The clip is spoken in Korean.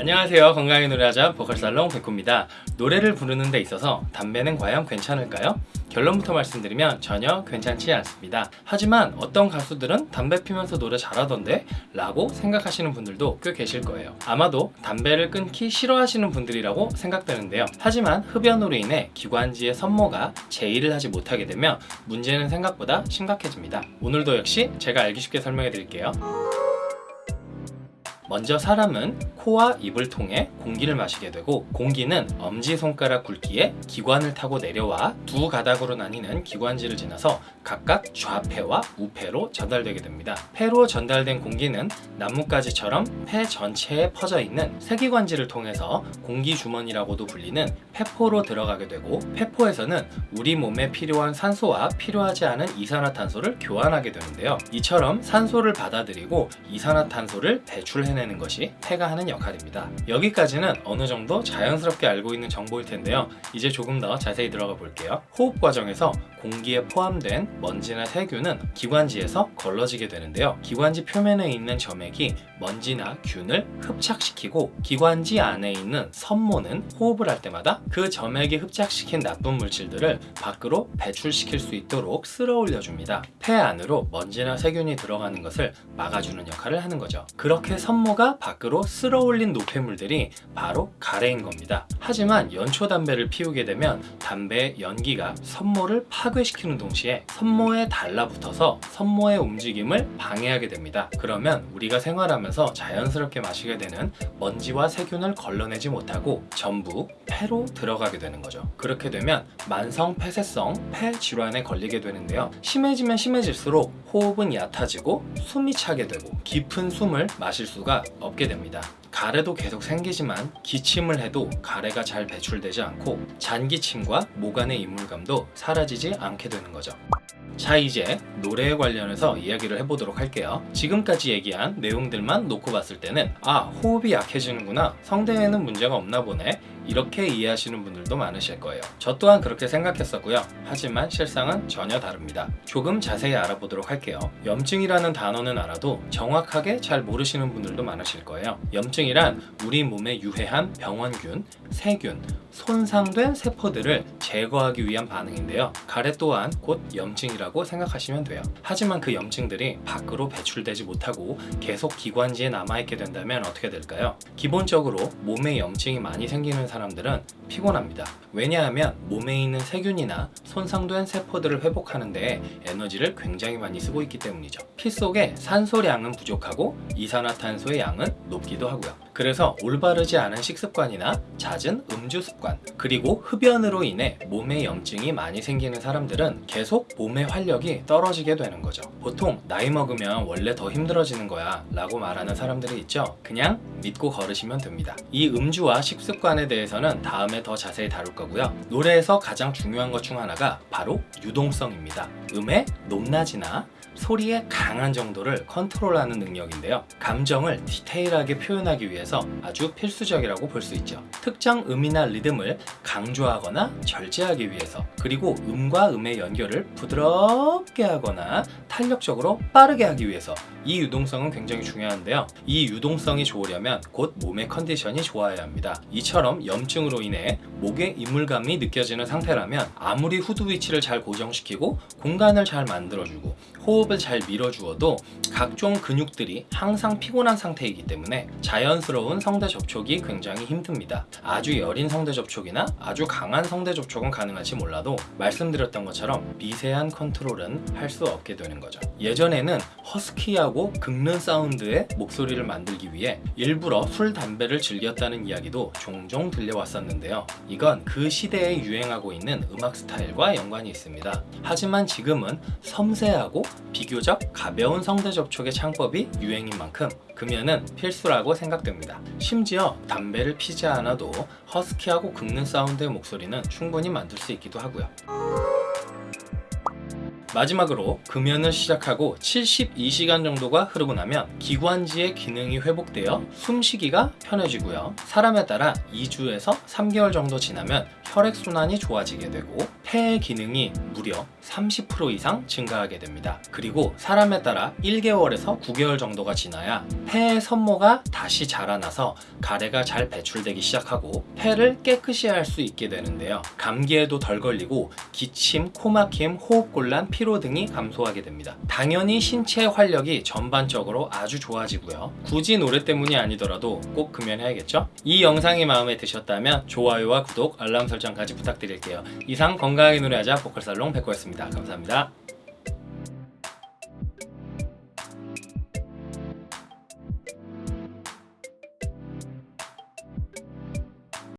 안녕하세요. 건강하게 노래하자 보컬살롱 백호입니다. 노래를 부르는 데 있어서 담배는 과연 괜찮을까요? 결론부터 말씀드리면 전혀 괜찮지 않습니다. 하지만 어떤 가수들은 담배 피면서 노래 잘하던데? 라고 생각하시는 분들도 꽤 계실 거예요. 아마도 담배를 끊기 싫어하시는 분들이라고 생각되는데요. 하지만 흡연으로 인해 기관지의 선모가 제의를 하지 못하게 되면 문제는 생각보다 심각해집니다. 오늘도 역시 제가 알기 쉽게 설명해 드릴게요 먼저 사람은 코와 입을 통해 공기를 마시게 되고 공기는 엄지손가락 굵기의 기관을 타고 내려와 두 가닥으로 나뉘는 기관지를 지나서 각각 좌폐와 우폐로 전달되게 됩니다. 폐로 전달된 공기는 나뭇가지처럼 폐 전체에 퍼져 있는 세기관지를 통해서 공기주머니라고도 불리는 폐포로 들어가게 되고 폐포에서는 우리 몸에 필요한 산소와 필요하지 않은 이산화탄소를 교환하게 되는데요. 이처럼 산소를 받아들이고 이산화탄소를 배출해내는 것이 폐가 하는 역할입니다. 여기까지는 어느 정도 자연스럽게 알고 있는 정보일 텐데요. 이제 조금 더 자세히 들어가 볼게요. 호흡 과정에서 공기에 포함된 먼지나 세균은 기관지에서 걸러지게 되는데요. 기관지 표면에 있는 점액이 먼지나 균을 흡착시키고 기관지 안에 있는 선모는 호흡을 할 때마다 그 점액이 흡착시킨 나쁜 물질들을 밖으로 배출시킬 수 있도록 쓸어 올려줍니다. 폐 안으로 먼지나 세균이 들어가는 것을 막아주는 역할을 하는 거죠. 그렇게 선모 가 밖으로 쓸어 올린 노폐물들이 바로 가래인 겁니다. 하지만 연초 담배를 피우게 되면 담배의 연기가 선모를 파괴시키는 동시에 선모에 달라붙어서 선모의 움직임을 방해하게 됩니다. 그러면 우리가 생활하면서 자연스럽게 마시게 되는 먼지와 세균을 걸러내지 못하고 전부 폐로 들어가게 되는 거죠. 그렇게 되면 만성 폐쇄성 폐 질환에 걸리게 되는데요. 심해지면 심해질수록 호흡은 얕아지고 숨이 차게 되고 깊은 숨을 마실 수가 없게 됩니다. 가래도 계속 생기지만 기침을 해도 가래가 잘 배출되지 않고 잔기침과 목 안의 이물감도 사라지지 않게 되는 거죠. 자 이제 노래에 관련해서 이야기를 해보도록 할게요 지금까지 얘기한 내용들만 놓고 봤을 때는 아 호흡이 약해지는구나 성대에는 문제가 없나 보네 이렇게 이해하시는 분들도 많으실 거예요. 저 또한 그렇게 생각했었고요. 하지만 실상은 전혀 다릅니다. 조금 자세히 알아보도록 할게요. 염증이라는 단어는 알아도 정확하게 잘 모르시는 분들도 많으실 거예요. 염증이란 우리 몸에 유해한 병원균, 세균, 손상된 세포들을 제거하기 위한 반응인데요. 가래 또한 곧 염증이라고 생각하시면 돼요. 하지만 그 염증들이 밖으로 배출되지 못하고 계속 기관지에 남아있게 된다면 어떻게 될까요? 기본적으로 몸에 염증이 많이 생기는 사람 들은 피곤합니다. 왜냐하면 몸에 있는 세균이나 손상된 세포들을 회복하는 데 에너지를 굉장히 많이 쓰고 있기 때문이죠. 피 속에 산소량은 부족하고 이산화탄소의 양은 높기도 하고요 그래서 올바르지 않은 식습관이나 잦은 음주 습관 그리고 흡연으로 인해 몸에 염증이 많이 생기는 사람들은 계속 몸의 활력이 떨어지게 되는 거죠. 보통 나이 먹으면 원래 더 힘들어지는 거야 라고 말하는 사람들이 있죠. 그냥 믿고 걸으시면 됩니다. 이 음주와 식습관에 대해서는 다음에 더 자세히 다룰 거고요. 노래에서 가장 중요한 것 중 하나가 바로 유동성입니다. 음의 높낮이나 소리의 강한 정도를 컨트롤하는 능력인데요. 감정을 디테일하게 표현하기 위해서 아주 필수적이라고 볼 수 있죠. 특정 음이나 리듬을 강조하거나 절제하기 위해서 그리고 음과 음의 연결을 부드럽게 하거나 탄력적으로 빠르게 하기 위해서. 이 유동성은 굉장히 중요한데요. 이 유동성이 좋으려면 곧 몸의 컨디션이 좋아야 합니다. 이처럼 염증으로 인해 목에 이물감이 느껴지는 상태라면 아무리 후두 위치를 잘 고정시키고 공간을 잘 만들어주고 호흡을 잘 밀어주어도 각종 근육들이 항상 피곤한 상태이기 때문에 자연스러운 성대 접촉이 굉장히 힘듭니다. 아주 여린 성대 접촉이나 아주 강한 성대 접촉은 가능할지 몰라도 말씀드렸던 것처럼 미세한 컨트롤은 할 수 없게 되는 거죠. 예전에는 허스키하고 긁는 사운드의 목소리를 만들기 위해 일부러 술, 담배를 즐겼다는 이야기도 종종 들려왔었는데요. 이건 그 시대에 유행하고 있는 음악 스타일과 연관이 있습니다. 하지만 지금은 섬세하고 비교적 가벼운 성대 접촉의 창법이 유행인 만큼 금연은 필수라고 생각됩니다 심지어 담배를 피지 않아도 허스키하고 긁는 사운드의 목소리는 충분히 만들 수 있기도 하고요. 마지막으로 금연을 시작하고 72시간 정도가 흐르고 나면 기관지의 기능이 회복되어 숨쉬기가 편해지고요. 사람에 따라 2주에서 3개월 정도 지나면 혈액순환이 좋아지게 되고 폐의 기능이 무려 30% 이상 증가하게 됩니다. 그리고 사람에 따라 1개월에서 9개월 정도가 지나야 폐의 섬모가 다시 자라나서 가래가 잘 배출되기 시작하고 폐를 깨끗이 할 수 있게 되는데요. 감기에도 덜 걸리고 기침, 코막힘, 호흡곤란, 피로 등이 감소하게 됩니다. 당연히 신체 활력이 전반적으로 아주 좋아지고요. 굳이 노래 때문이 아니더라도 꼭 금연해야겠죠? 이 영상이 마음에 드셨다면 좋아요와 구독, 알람 설정까지 부탁드릴게요. 이상 건강하게 노래하자 보컬살롱 백호였습니다. 감사합니다.